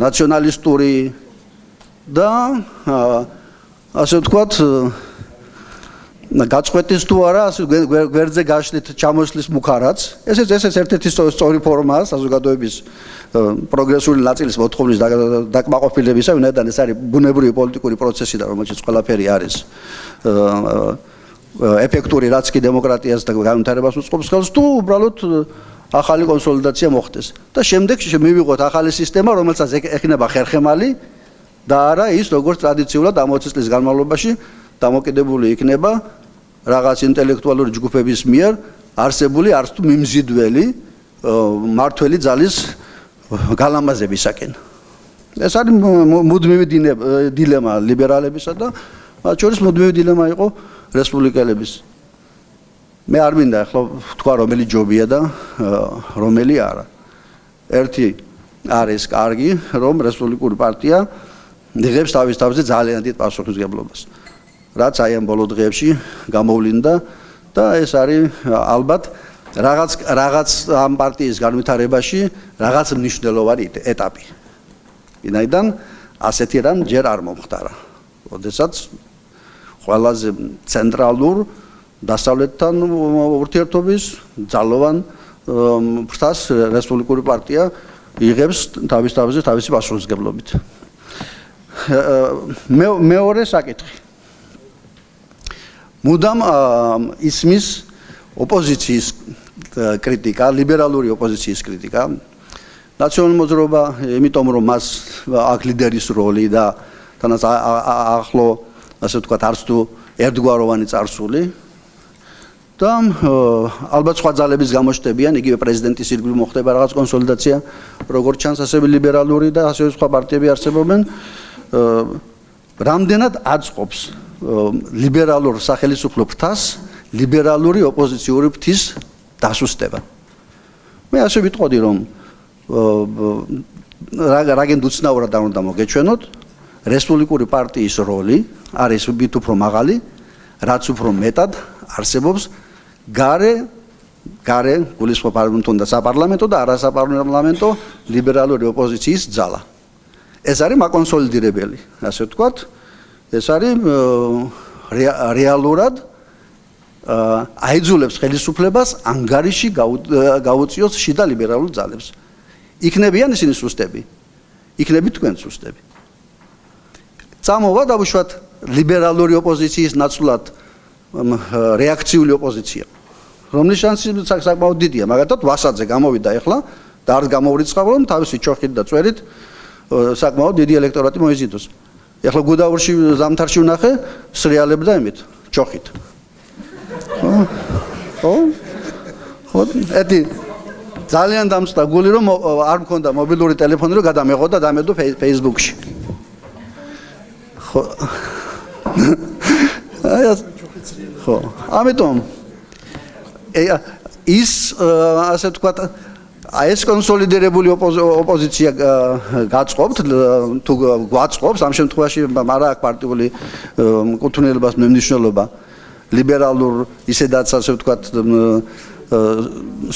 ნაციონალისტური და ასე ვთქვათ გაწყვეტის თუ არა გვერდზე გაშლით ჩამოსლის მუხარაც. ესეც ესეც ერთ-ერთი სწორი ფორმაა საზოგადოების პროგრესული ნაწილის მოთხოვნის დაკმაყოფილებისა ვინაიდან ეს არის ბუნებრივი პოლიტიკური პროცესი და რომელშიც ყველაფერი არის ეფექტური რაც კი დემოკრატიას და განვითარებას უწყობს ხელს თუ უბრალოდ ახალი კონსოლიდაცია მოხდეს. და შემდეგ მივიღოთ ახალი სისტემა რომელსაც ეხინება ხერხემალი და არა ის როგორც ტრადიციულად ამ 20 წლის განმავლობაში დამოკიდებული იქნება რაღაც ინტელექტუალური ჯგუფების მიერ არსებული არც თუ მიმზიდველი მართველი ძალის გალამაზებისაკენ. ეს არის მუდმივი დილემა ლიბერალებისა და მათ შორის მუდმივი დილემა იყო რესპუბლიკელების. მე არ მინდა ახლა თქვა რომელი ჯობია და რომელი არა. ერთი არის კარგი, რომ რესპუბლიკური პარტია იღებს თავის თავზე ძალიან დიდ პასუხისგებლობას. რაც აი ამ ბოლო დღეებში გამოვლინდა და ეს არის ალბათ რაღაც რაღაც ამ პარტიის განვითარებაში რაღაც მნიშვნელოვანი ეტაპი. ვინაიდან ასეთი რამ ჯერ არ მომხდარა. ოდესაც ყველაზე ცენტრალურ დასავლეთთან ურთიერთობის ძალოვან ფრთას რესპუბლიკური პარტია იღებს თავის თავზე თავისი პასუხისგებლობით. მე მეორე საკითხი. მუდამ ისმის ოპოზიციის კრიტიკა, ლიბერალური ოპოზიციის კრიტიკა. ნაციონალურ მოძრაობა, იმიტომ რომ მას აქ ლიდერის როლი და თანაც ახლო ასე ვთქვათ, არც თუ ერთგვაროვანი წარსული და ალბათ სხვა ძალების გამოჩნდებიან, იგივე პრეზიდენტის ირგვლივ მოხდება რაღაც კონსოლიდაცია, როგორც ჩანს, ასევე ლიბერალური და ასევე სხვა პარტიები არსებობენ. რამდენად აწყობს ლიბერალურ სახელმწიფო ფრთას ლიბერალური ოპოზიციური ფრთის დასუსტება. მე ასე ვიტყოდი, რომ რაგენ დუცნაურად არ უნდა მოგეჩვენოთ, რესპუბლიკური პარტიის როლი არის უბით უფრო მაღალი, რაც უფრო მეტად არსებობს gare gare გულისხმობ პარლამენტო და საპარლამენტო და არასაპარლამენტო ლიბერალური ოპოზიციის ძალა. ეს არის მაკონსოლიდირებელი, ასე ვთქვათ. ეს არის რეალურად აიძულებს ხელისუფლებას ანგარიში გაუწიოს შიდა ლიბერალურ ძალებს. იქნებიან ისინი სუსტები. იქნებით თქვენ სუსტები. წამოვა დავუშვათ ლიბერალური ოპოზიციის ნაცვლად რეაქციული ოპოზიცია. რომლის შანსი საკმაოდ დიდია, მაგათაც ვასაძე გამოვიდა ახლა და არ გამოვრიცხავ რომ თავისი ჩოხით და წვერით საკმაოდ დიდი ელექტორატი მოიზიდოს. ახლა გუდაურში ზამთარში ვნახე სრიალებდა იმით, ჩოხით. ხო? ხო? ეთი ძალიან დამწდა გული რომ არ მქონდა მობილური ტელეფონი რომ გადამეღო და დამედო Facebook-ში. ხო. აი ხო. ამიტომ ის ასე ვთქვათ აი ეს კონსოლიდირებული ოპოზიცია გაწყობთ თუ გვაწყობს ამ შემთხვევაში არა აქ პარტიული კუთვნილებას მენიშნულობა ლიბერალურ ისედაც ასე ვთქვათ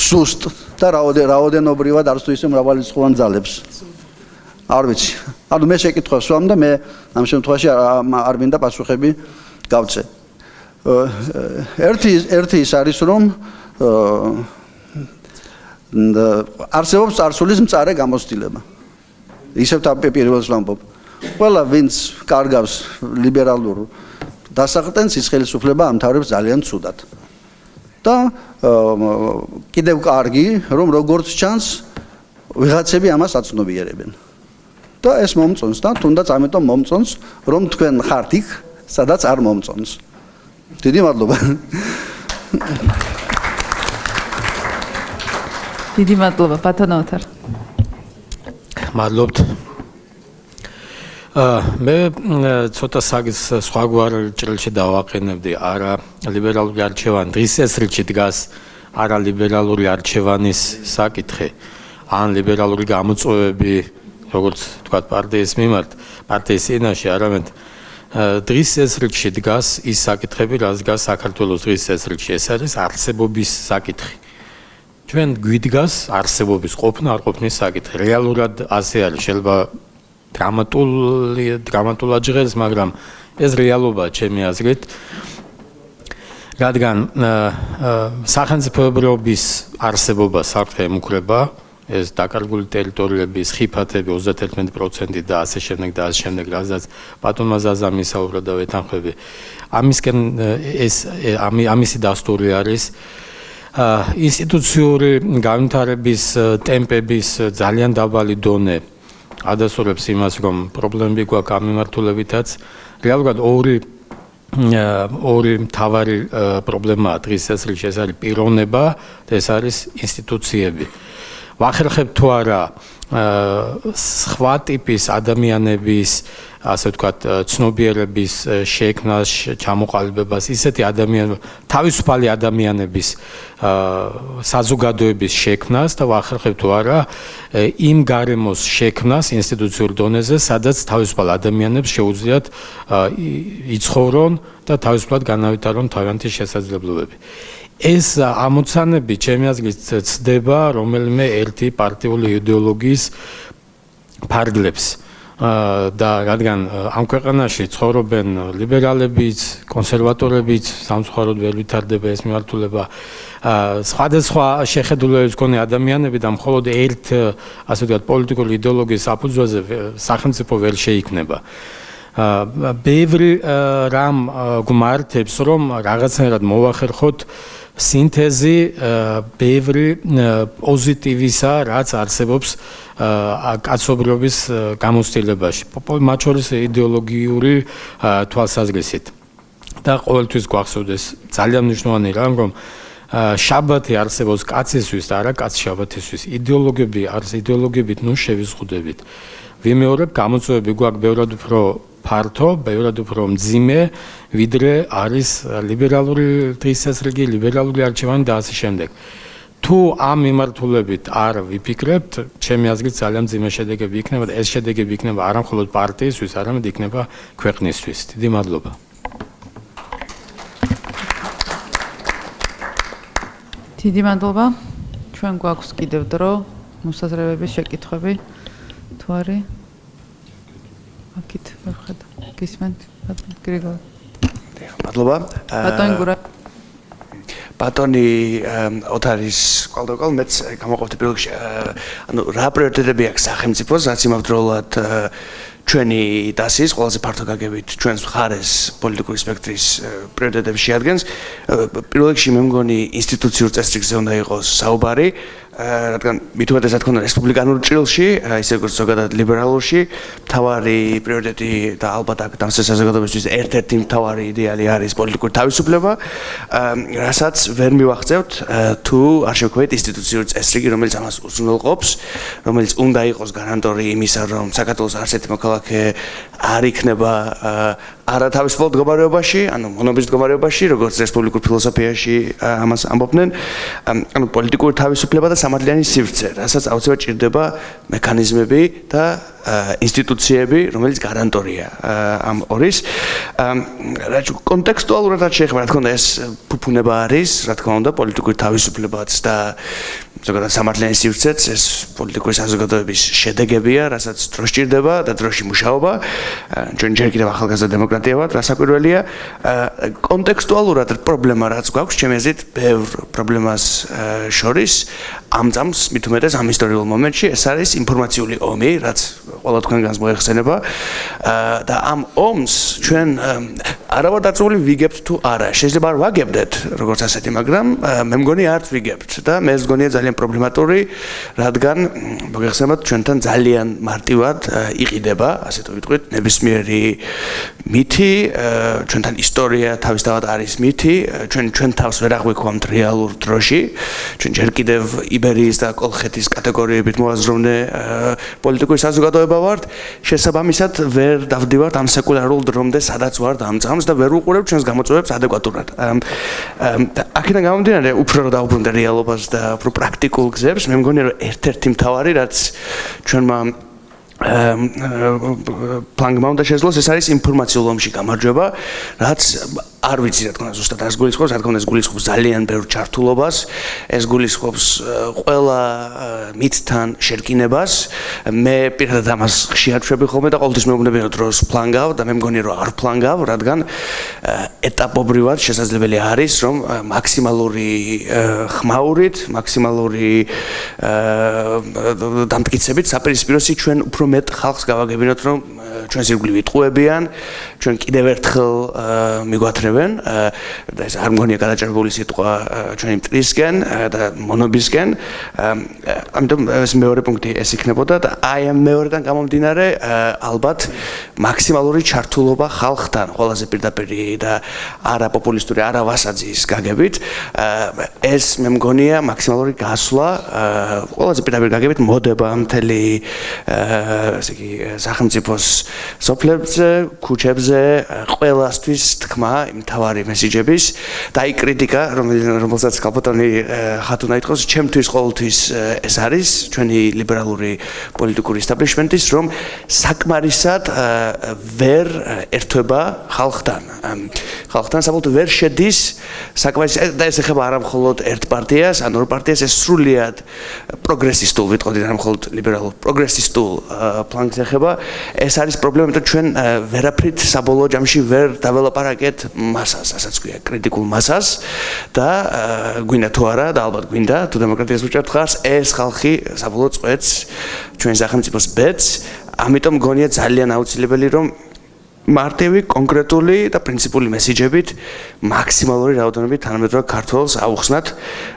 სუსტ და რაოდენობრივად არც თუ ისე მრავალრიცხოვან ძალებს. არ ვიცი. ანუ მე შეკითხვას ვამ და მე ამ შემთხვევაში არ მინდა პასუხები გავცე. ერთი ერთი ის არის რომ არსებობს წარსულის მწარე გამოცდილება. ისევ თავი პირველს ვამბობ. ყველა ვინც კარგავს ლიბერალურ დასახტენს ის ხელისუფლება ამთავრებს ძალიან ცუდად. და კიდევ კარგი, რომ როგორც ჩანს, ვიღაცები ამას აცნობიერებენ. და ეს მომწონს და თუნდაც ამიტომ მომწონს, რომ თქვენ ხართ იქ, სადაც არ მომწონს. დიდი მადლობა. დიდი მადლობა ბატონო ოთარ. მადლობთ. აა მე ცოტა საგის სხვაგვარ ჭრილში დავაყენებდი არა ლიბერალური არჩევანი დღის ეს რიჩი დგას არა ლიბერალური არჩევანის საკითხი ან ლიბერალური გამოწვევები როგორც თქვა პარტიის მიმართ პარტიის წინაშე არამედ დღის ესრიგში დგას ის საკითხები, რაც დგას საქართველოს დღის ესრიგში. ეს არის არსებობის საკითხი. ჩვენ გვიდგას არსებობის ყოფნა, არ ყოფნის საკითხი. რეალურად ასე არის, შეიძლება დრამატული დრამატულად ჟღერს, მაგრამ ეს რეალობაა ჩემი აზრით. რადგან სახელმწიფოების არსებობა საფრთხე ემუქრება, ეს დაკარგული ტერიტორიების ხიფათები 31% და ასე შემდეგ და ასე შემდეგ რაზეც ბატონმა ზაზამ ისაუბრა და ვეთანხმები ამისკენ ეს ამისი დასტური არის ინსტიტუციური განვითარების ტემპების ძალიან დაბალი დონე ადასურებს იმას რომ პრობლემები გვაქვს ამ მიმართულებითაც რეალურად ორი ორი მთავარი პრობლემაა დღის ეს რიგი ეს არის პიროვნება და ეს არის ინსტიტუციები. ვახერხებ თუ არა სხვა ტიპის ადამიანების ასე ვთქვათ ცნობიერების შექმნას, ჩამოყალიბებას, ისეთი ადამიანები, თავისუფალი ადამიანების საზოგადოების შექმნას და ვახერხებ თუ არა იმ გარემოს შექმნას ინსტიტუციურ დონეზე, სადაც თავისუფალ ადამიანებს შეუძლიათ იცხოვრონ და თავისუფლად განავითარონ თავიანთი შესაძლებლობები. ეს ამოცანები ჩემი აზრით ცდება რომელიმე ერთი პარტიული იდეოლოგიის ფარგლებს და რადგან ამ ქვეყანაში ცხოვრობენ ლიბერალებიც, კონსერვატორებიც, სამწუხაროდ ვერ ვითარდება ეს მიმართულება სხვადასხვა შეხედულებებს მქონე ადამიანები და მხოლოდ ერთ ასე ვთქვათ პოლიტიკური იდეოლოგიის საფუძველზე სახელმწიფო ვერ შეიქმნება. ბევრი რამ გმართებს რომ რაღაცნაირად მოახერხოთ სინთეზი ბევრი პოზიტივისა რაც არსებობს კაცობრიობის გამოცდილებაში. მათ შორის იდეოლოგიური თვალსაზრისით. და ყოველთვის გვახსოვდეს ძალიან მნიშვნელოვანი რამ რომ შაბათი არსებობს კაცისთვის და არა კაც შაბათისთვის. იდეოლოგები არს იდეოლოგებით ნუ შევიზღუდებით. ვიმეორებ გამოწვევები გვაქვს. ბევრად უფრო ფართო, ბევრად უფრო მძიმე, ვიდრე არის ლიბერალური დღესასრიგი, ლიბერალური არჩევანი და ასე შემდეგ. თუ ამ მიმართულებით არ ვიფიქრებთ, ჩემი აზრით ძალიან მძიმე შედეგები იქნება და ეს შედეგები იქნება არა მხოლოდ პარტიისთვის, არამედ იქნება ქვეყნისთვის. დიდი მადლობა. დიდი მადლობა. ჩვენ გვაქვს კიდევ დრო მოსაზრებების შეკითხვები. თუ არის აკით ვერხეთ გისმენთ გრიგოლ მადლობა. ბატონი გურა. ბატონი ოთარის ყალდოკალ მეც გამოყოფდი პირველში ანუ რა პრიორიტეტები აქვს სახელმწიფოს რაც იმავდროულად ჩვენი დასის ყველაზე ფართო გაგებით ჩვენს მხარეს პოლიტიკური სპექტრის პრიორიტეტები შეადგენს. პირველ რიგში მე მგონი ინსტიტუციურ წესრიგზე უნდა იყოს საუბარი რადგან მით უმეტესად ქონდა რესპუბლიკანურ ჭრილში, ისე როგორც ზოგადად ლიბერალურში, თავარი პრიორიტეტი და ალბათ აქ დამსეს საზოგადოებისთვის ერთ-ერთი თავარი იდეალი არის პოლიტიკური თავისუფლება, რასაც ვერ მივახცევთ თუ არ შევქმნით ინსტიტუციური წესრიგი, რომელიც ამას უზრუნველყოფს, რომელიც უნდა იყოს გარანტორი იმისა, რომ საქართველოს არცერთი მოქალაქე არ იქნება არა თავისუფალ მდგომარეობაში, ანუ მონობის მდგომარეობაში, როგორც რესპუბლიკურ ფილოსოფიაში ამას ამბობდნენ, ანუ პოლიტიკური თავისუფლება და სამართლიანი სივრცე, რასაც აუცილებლად ჭირდება მექანიზმები და ინსტიტუციები, რომელიც გარანტორია ამ ორის. რა კონტექსტუალურად რაც შეეხება, რა თქმა უნდა, ეს ფუფუნება არის, რა თქმა უნდა, პოლიტიკური თავისუფლებაც და ზოგადად სამართლიანი სივრცეც ეს პოლიტიკური საზოგადოების შედეგებია, რასაც დრო სჭირდება და დროში მუშაობა. ჩვენ ჯერ კიდევ ახალგაზრდა დემოკრატია ვართ, რასაკვირველია. კონტექსტუალურად პრობლემა რაც გვაქვს, ჩემი აზრით, ბევრ პრობლემას შორის ამ წამს მით უმეტეს ამ ისტორიულ მომენტში ეს არის ინფორმაციული ომი, რაც ყველა თქვენგანს მოეხსენება და ამ ომს ჩვენ არავარ დაწული ვიგებთ თუ არა. შეიძლება არ ვაგებდეთ როგორც ასეთი, მაგრამ მე მგონი არც ვიგებთ და მე მგონია ძალიან პრობლემატური, რადგან მოიხსენებათ ჩვენთან ძალიან მარტივად იყიდება, ასე თუ ვიტყვით, ნებისმიერი მითი, ჩვენთან ისტორია თავისთავად არის მითი, ჩვენ ჩვენ თავს ვერ აღვიქვამთ რეალურ დროში. ჩვენ ჯერ კიდევ იბერიის და კოლხეთის კატეგორიებით მოაზროვნე პოლიტიკური საზოგადოება ვართ. შესაბამისად ვერ დავდივართ ამ სეკულარულ დრომდე, სადაც ვართ ამ წამს და ვერ უყურებ ჩვენს გამოწვევებს ადეკვატურად. აქედან გამომდინარე, უფრო რა დაუბრუნდა რეალობას და უფრო პრაქტიკულ გზებს, მე მგონია რომ ერთ-ერთი მთავარი რაც ჩვენმა პლანგმა უნდა შეძლოს ეს არის ინფორმაციულ ომში გამარჯვება, რაც არ ვიცი რა თქმა უნდა ზუსტად არ გულისხმობს, რა თქმა უნდა ეს გულისხმობს ძალიან ბევრ ჩართულობას, ეს გულისხმობს ყველა მითთან შერკინებას. მე პირადად ამას ხშირად შვები ხოლმე და ყოველთვის მეუბნებიან დროს პლანგავ და მე მგონი რომ არ პლანგავ, რადგან ეტაპობრივად შესაძლებელი არის რომ მაქსიმალური ხმაურით, მაქსიმალური დამტკიცებით საპირისპიროსი ჩვენ უფრო მეტ ხალხს გავაგებინოთ რომ ჩვენ სირგული ვიტყუებიან, ჩვენ კიდევ ერთხელ მიგვათრევენ და ეს არ მგონია გადაჭრებული სიტყვა ჩვენი მტრისკენ და მონობისკენ. ამიტომ ეს მეორე პუნქტი ეს იქნებოდა და აი ამ მეორედან გამომდინარე ალბათ მაქსიმალური ჩართულობა ხალხთან, ყველაზე პირდაპირი და არა პოპულისტური, არა ვასაძის გაგებით. ეს მე მგონია მაქსიმალური გასვლა ყველაზე პირდაპირი გაგებით მოდება მთელი ესე იგი სახელმწიფოს სოფლებზე, ქუჩებზე ყველასთვის თქმა მთავარი მესიჯების და აი კრიტიკა რომელსაც კალპოტონი ხათუნა იტყოს ჩემთვის ყოველთვის ეს არის ჩვენი ლიბერალური პოლიტიკური establishment-ის რომ საკმარისად ვერ ერთვება ხალხთან. ხალხთან საბოლოოდ ვერ შედის საკმარისად და ეს ეხება არა მხოლოდ ერთ პარტიას ან ორ პარტიას ეს სრულიად პროგრესისტულ ვიტყოდი არა მხოლოდ ლიბერალურ პროგრესისტულ ფლანგს ეხება. ეს არის პრობლემა იმიტომ ჩვენ ვერაფრით საბოლოო ჯამში ვერ დაველაპარაკეთ მასას ასაც ქვია კრიტიკულ მასას და გვინდა თუ არა და ალბათ გვინდა თუ დემოკრატიას უჭერთ ხარს ეს ხალხი საბოლოო წვეთს ჩვენ სახელმწიფოს ბედს ამიტომ გონია ძალიან აუცილებელი რომ მარტივი კონკრეტული და პრინციპული მესიჯებით მაქსიმალური რაოდენობით თანამედროვე ქართულს აუხსნათ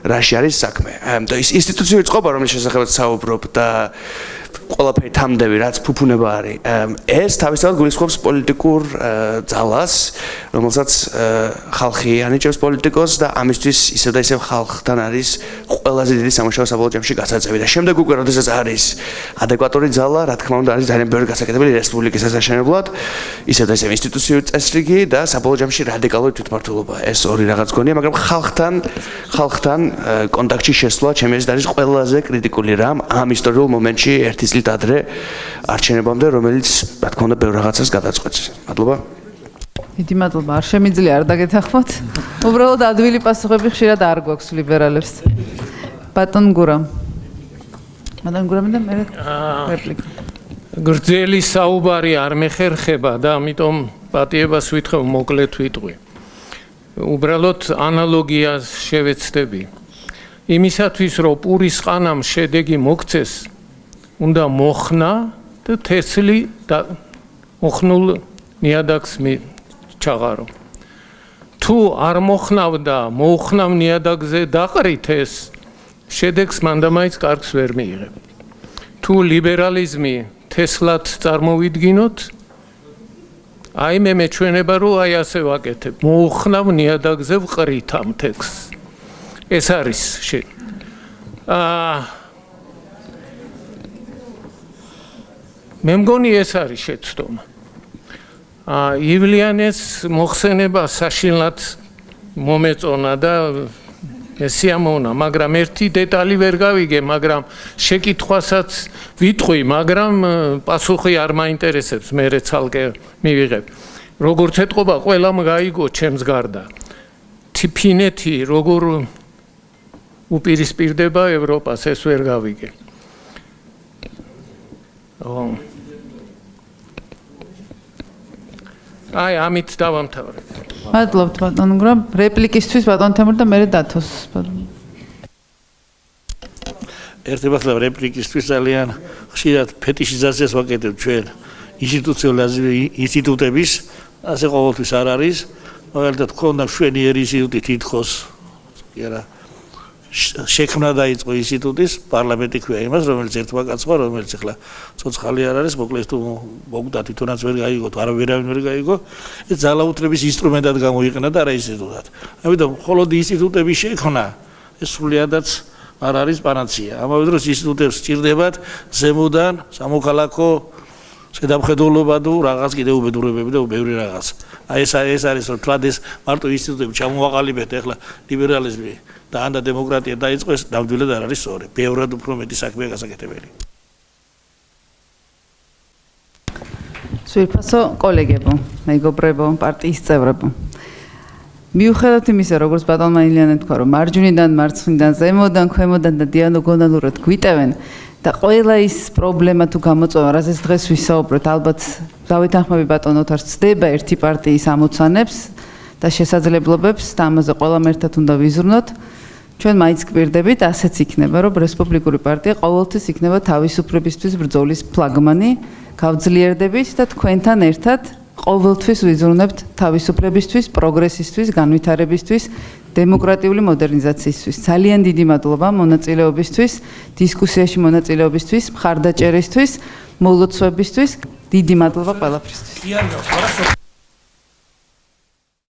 რაში არის საქმე. და ის ინსტიტუციური წყობა რომელიც შესაძლოა საუბრობ და ყველაფერი თამდები რაც ფუფუნება არის. ეს თავისთავად გულისხმობს პოლიტიკურ ძალას რომელსაც ხალხი ანიჭებს პოლიტიკოს და ამისთვის ისევ და ისევ ხალხთან არის ყველაზე დიდი სამუშაო საბოლოო ჯამში გასაწევი. და შემდეგ უკვე როდესაც არის ადეკვატური ძალა რა თქმა უნდა არის ძალიან ბევრი გასაკეთებელი რესპუბლიკის ასაშენებლად ისევ და ისევ ინსტიტუციური წესრიგი და საბოლოო ჯამში რადიკალური თვითმმართველობა. ეს ორი რაღაც გონია მაგრამ ხალხთან ხალხთან კონტაქტში შესვლა ჩემი აზრით არის ყველაზე კრიტიკული რამ ამ ისტორიულ მომენტში ერთის წლით ადრე არჩენებამდე, რომელიც რა თქმა უნდა ბევრ რაღაცას გადაწყვეტს. მადლობა. დიდი მადლობა. არ შემიძლია არ დაგეთახმოთ. უბრალოდ ადვილი პასუხები ხშირად არ გვაქვს ლიბერალებს. ბატონ გურა. ბატონ გურა მე და მე რეპლიკა. გრძელი საუბარი არ მეხერხება და ამიტომ პატიებას ვითხოვ მოკლედ ვიტყვი. უბრალოდ ანალოგიას შევეცდები. იმისათვის რომ პურის ყანამ შედეგი მოგცეს, უნდა მოხნა და თესლი და მოხნულ ნიადაგს ჩაღარო. თუ არ მოხნავდა, მოხნავ ნიადაგზე დაყრით ეს შედეგს მანდამაიც კარგს ვერ მიიღებ. თუ ლიბერალიზმი თესლად წარმოვიდგინოთ, აი მე მეჩვენება რომ აი ასე ვაკეთებ. მოხნავ ნიადაგზე ვყრით ამ ტექსტს. ეს არის შე. აა მე მგონი ეს არის შეცდომა. აა ივლიანეს მოხსენება საშინლად მომეწონა და ესიამონა, მაგრამ ერთი დეტალი ვერ გავიგე, მაგრამ შეკითხვასაც ვიტყვი, მაგრამ პასუხი არ მაინტერესებს, მე რეცალკე მივიღებ. როგორც ეთყობა, ყველამ გაიგო ჩემს გარდა. თიფინეთი როგორ უპირისპირდება ევროპას, ეს ვერ გავიგე. ო აი ამით დავამთავრებ. მადლობთ ბატონ გრა რეპლიკისთვის ბატონ თემურ და მე დათოს ბატონ. ერთებათლა რეპლიკისთვის ძალიან ხშირად ფეტიშიზაციას ვაკეთებ ჩვენ ინსტიტუციონალიზმის ინსტიტუტების ასე ყოველთვის არ არის მაგალითად ქონდა შვენიერი ინსტიტუტი თითქოს კი არა შექმნა დაიწყო ინსტიტუტის პარლამენტი ქვია იმას რომელიც ერთმა კაცმა რომელიც ახლა ცოცხალი არ არის მოკლედ თუ მოგდა თვითონაც ვერ გაიგო თუ არავინ ვერ გაიგო ეს ძალაუთრების ინსტრუმენტად გამოიყენა და რა ინსტიტუტად. ამიტომ მხოლოდ ინსტიტუტების შექმნა ეს სრულიადაც არ არის პანაცია. ამავე დროს ინსტიტუტებს სჭირდებათ ზემოდან სამოქალაქო შედამხედველობა თუ რაღაც კიდე უბედურებები და ბევრი რაღაც. აი ეს ეს არის რომ თლადეს მარტო ინსტიტუტები ჩამოაყალიბეთ ახლა ლიბერალიზმი და ანდა დემოკრატია დაიწყოს ნამდვილად არ არის სწორი. ბევრად უფრო მეტი საქმეა გასაკეთებელი. სულფასო კოლეგებო, მეგობრებო, პარტიის წევრებო. მიუხედავად იმისა, როგორც ბატონმა ილიანე თქვა, რომ მარჯვნიდან, მარცხნიდან, ზემოდან, ქვემოდან და დიალოგონალურად გვიტევენ და ყველა ის პრობლემა თუ გამოწვევა, რასაც დღეს ვისაუბროთ, ალბათ დავითანხმები ბატონოთ არ ცდება ერთი პარტიის ამოცანებს და შესაძლებლობებს და ამაზე ყველამ ერთად უნდა ვიზრუნოთ. ჩვენ მაინც გვერდებით ასეც იქნება რომ რესპუბლიკური პარტია ყოველთვის იქნება თავისუფლებისთვის ბრძოლის ფლაგმანი გავძლიერდებით და თქვენთან ერთად ყოველთვის ვიზრუნებთ თავისუფლებისთვის პროგრესისთვის განვითარებისთვის დემოკრატიული მოდერნიზაციისთვის ძალიან დიდი მადლობა მონაწილეობისთვის დისკუსიაში მონაწილეობისთვის მხარდაჭერისთვის მოლოცვებისთვის დიდი მადლობა ყველაფრისთვის